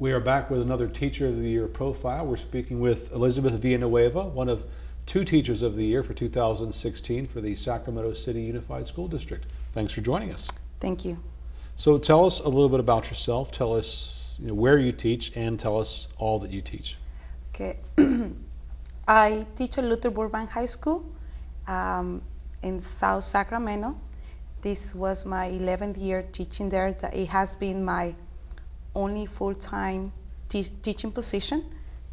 We are back with another Teacher of the Year profile. We're speaking with Elizabeth Villanueva, one of two Teachers of the Year for 2016 for the Sacramento City Unified School District. Thanks for joining us. Thank you. So tell us a little bit about yourself. Tell us you know, where you teach and tell us all that you teach. Okay. I teach at Luther Burbank High School um, in South Sacramento. This was my 11th year teaching there. It has been my only full-time te teaching position,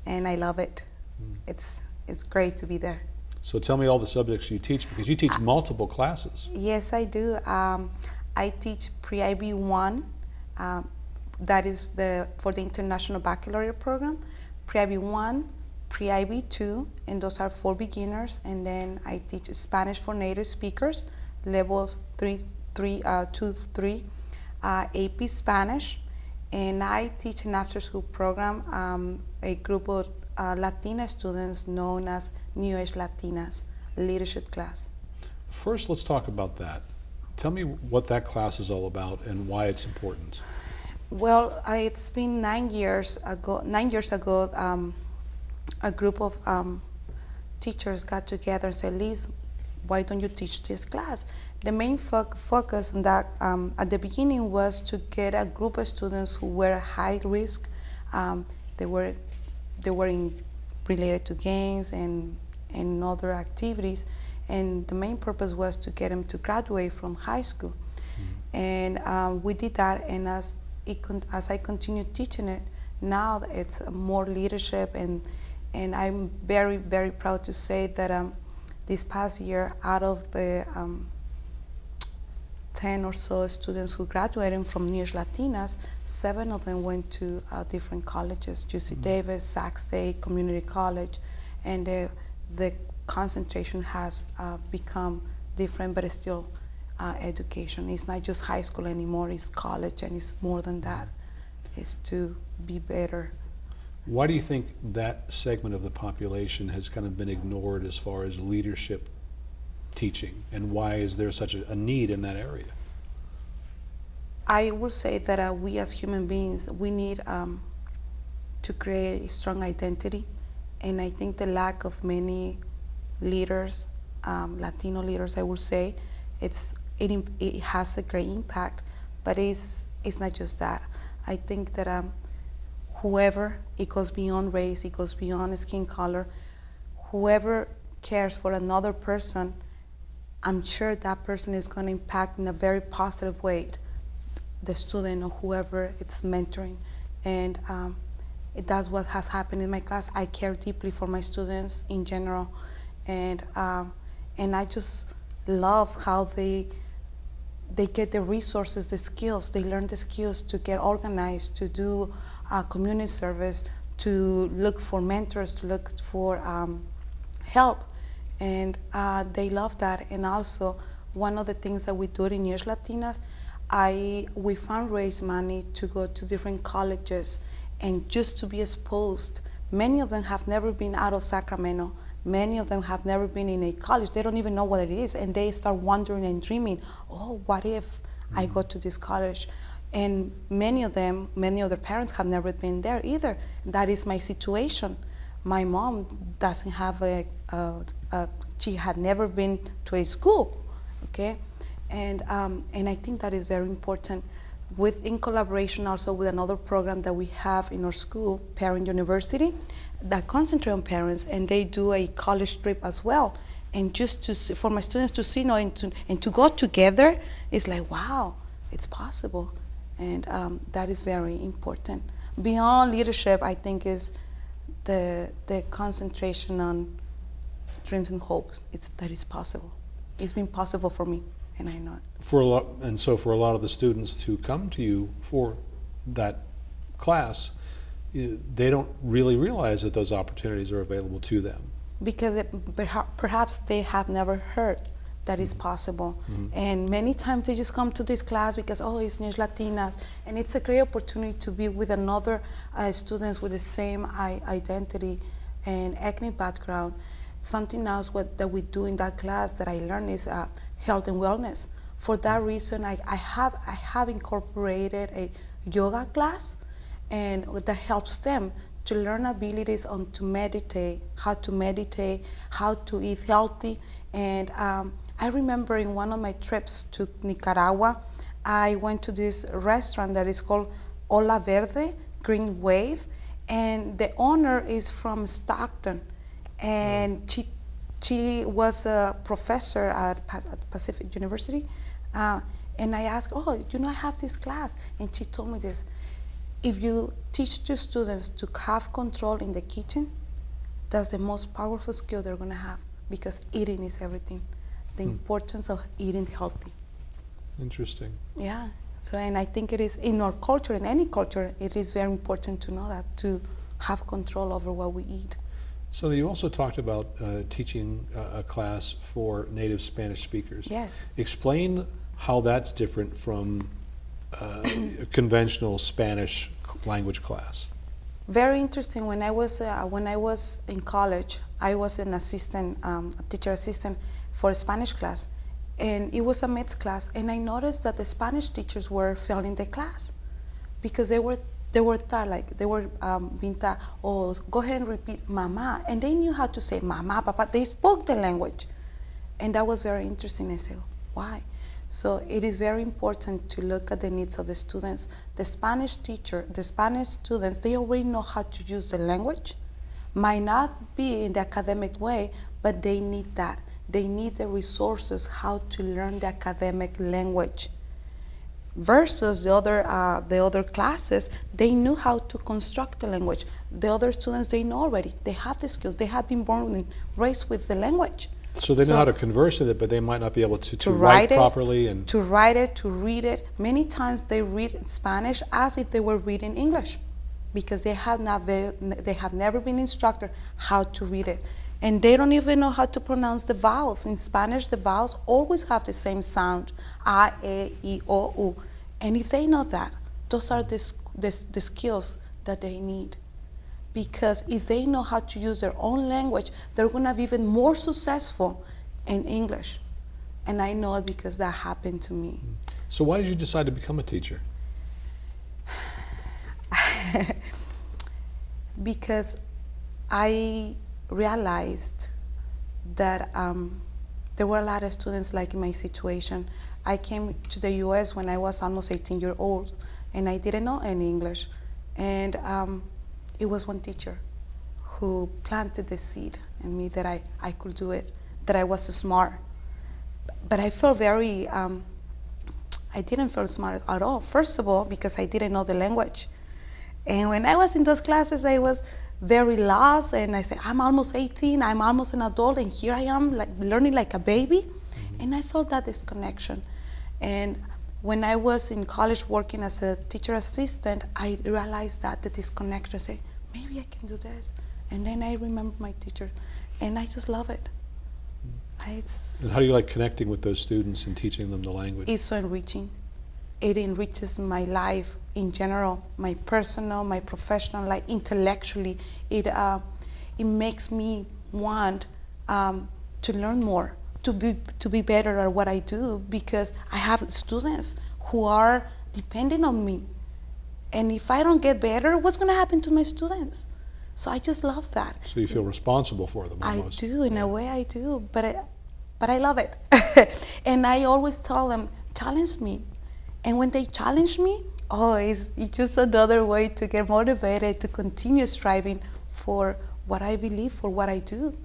and I love it. Mm. It's it's great to be there. So tell me all the subjects you teach because you teach uh, multiple classes. Yes, I do. Um, I teach pre-IB one. Um, that is the for the International Baccalaureate program. Pre-IB one, pre-IB two, and those are for beginners. And then I teach Spanish for native speakers, levels three, three, uh, two, three, uh, AP Spanish, and I teach an after-school program, um, a group of uh, Latina students known as New Age Latinas leadership class. First, let's talk about that. Tell me what that class is all about and why it's important. Well, I, it's been nine years ago. Nine years ago, um, a group of um, teachers got together and said, "Liz, why don't you teach this class?" The main fo focus on that um, at the beginning was to get a group of students who were high risk. Um, they were they were in, related to gangs and and other activities, and the main purpose was to get them to graduate from high school. Mm -hmm. And um, we did that, and as it as I continued teaching it, now it's more leadership and and I'm very very proud to say that um, this past year, out of the um, 10 or so students who graduated from Age Latinas, seven of them went to uh, different colleges, UC mm -hmm. Davis, Sac State, Community College, and uh, the concentration has uh, become different, but it's still uh, education. It's not just high school anymore, it's college, and it's more than that. It's to be better why do you think that segment of the population has kind of been ignored as far as leadership teaching, and why is there such a, a need in that area? I will say that uh, we as human beings, we need um, to create a strong identity, and I think the lack of many leaders, um, Latino leaders, I will say, it's it, it has a great impact, but it's it's not just that. I think that um, whoever, it goes beyond race, it goes beyond skin color, whoever cares for another person, I'm sure that person is going to impact in a very positive way the student or whoever it's mentoring. And um, it, that's what has happened in my class. I care deeply for my students in general. And, um, and I just love how they, they get the resources, the skills, they learn the skills to get organized, to do uh, community service, to look for mentors, to look for um, help. And uh, they love that. And also, one of the things that we do in Age Latinas, I, we fundraise money to go to different colleges and just to be exposed. Many of them have never been out of Sacramento. Many of them have never been in a college. They don't even know what it is. And they start wondering and dreaming, oh, what if mm -hmm. I go to this college? And many of them, many of their parents have never been there either. That is my situation. My mom doesn't have a, a, a she had never been to a school, okay? And, um, and I think that is very important. With, in collaboration also with another program that we have in our school, Parent University, that concentrate on parents and they do a college trip as well. And just to, for my students to see you know, and, to, and to go together, it's like, wow, it's possible. And um, that is very important. Beyond leadership, I think is the, the concentration on dreams and hopes. It's, that is possible. It's been possible for me, and I know it. For a lot, and so for a lot of the students who come to you for that class, they don't really realize that those opportunities are available to them. Because it, perhaps they have never heard that is possible. Mm -hmm. And many times they just come to this class because, oh, it's New Latinas. And it's a great opportunity to be with another uh, students with the same identity and ethnic background. Something else what, that we do in that class that I learned is uh, health and wellness. For that reason, I, I, have, I have incorporated a yoga class and that helps them to learn abilities on to meditate, how to meditate, how to eat healthy. And um, I remember in one of my trips to Nicaragua, I went to this restaurant that is called Ola Verde, Green Wave, and the owner is from Stockton, and she she was a professor at, at Pacific University. Uh, and I asked, Oh, you know, I have this class. And she told me this if you teach your students to have control in the kitchen, that's the most powerful skill they're going to have because eating is everything. The importance of eating healthy. Interesting. Yeah. So, and I think it is in our culture, in any culture, it is very important to know that, to have control over what we eat. So you also talked about uh, teaching a, a class for native Spanish speakers. Yes. Explain how that's different from uh, a conventional Spanish language class. Very interesting. When I was uh, when I was in college, I was an assistant, um, teacher assistant for a Spanish class, and it was a mixed class. And I noticed that the Spanish teachers were failing the class because they were they were taught like they were um, being taught, oh, go ahead and repeat mama, and they knew how to say mama, papa. They spoke the language, and that was very interesting. I said, why? So it is very important to look at the needs of the students. The Spanish teacher, the Spanish students, they already know how to use the language. Might not be in the academic way, but they need that. They need the resources how to learn the academic language. Versus the other uh, the other classes, they knew how to construct the language. The other students they know already. They have the skills. They have been born and raised with the language So they know how to converse in it, but they might not be able to, to, to write, write it, properly. And to write it, to read it. Many times they read Spanish as if they were reading English, because they have not they have never been instructed how to read it, and they don't even know how to pronounce the vowels. In Spanish, the vowels always have the same sound: a, e, i, o, u. And if they know that, those are the, the, the skills that they need because if they know how to use their own language, they're going to be even more successful in English. And I know it because that happened to me. so, why did you decide to become a teacher? Because I realized that um, there were a lot of students like in my situation. I came to the U.S. when I was almost 18 years old, and I didn't know any English. And um, it was one teacher who planted the seed in me that I, I could do it, that I was smart. But I felt very, um, I didn't feel smart at all. First of all, because I didn't know the language. And when I was in those classes, I was very lost, and I said, "I'm almost 18. I'm almost an adult, and here I am, like learning like a baby." Mm-hmm. And I felt that disconnection. And when I was in college working as a teacher assistant, I realized that the disconnection. I say, maybe I can do this. And then I remember my teacher, and I just love it. Mm-hmm. I- It's, And how do you like connecting with those students and teaching them the language? it's so enriching. It enriches my life in general, my personal, my professional life, intellectually. It uh, it makes me want um, to learn more, to be to be better at what I do because I have students who are depending on me, and if I don't get better, what's going to happen to my students? So I just love that. So you feel responsible for them I almost. do, in a way, I do, but I, but I love it. and I always tell them, challenge me. And when they challenge me, oh, it's, it's just another way to get motivated to continue striving for what I believe, for what I do.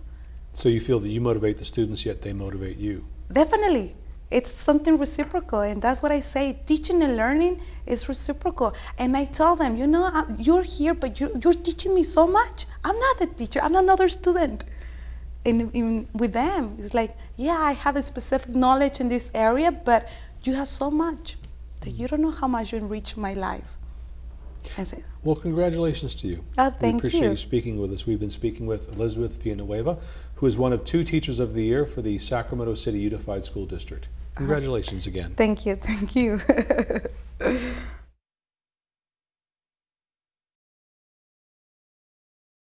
So you feel that you motivate the students, yet they motivate you. Definitely. It's something reciprocal, and that's what I say. Teaching and learning is reciprocal. And I tell them, you know, I- you're here, but you're, you're teaching me so much. I'm not the teacher, I'm another student. And in, with them, it's like, yeah, I have a specific knowledge in this area, but you have so much that you don't know how much you enrich my life. I say, Well, congratulations to you. Oh, we appreciate you. you speaking with us. We've been speaking with Elizabeth Villanueva, who is one of two Teachers of the Year for the Sacramento City Unified School District. Ah. Congratulations again. thank you, thank you.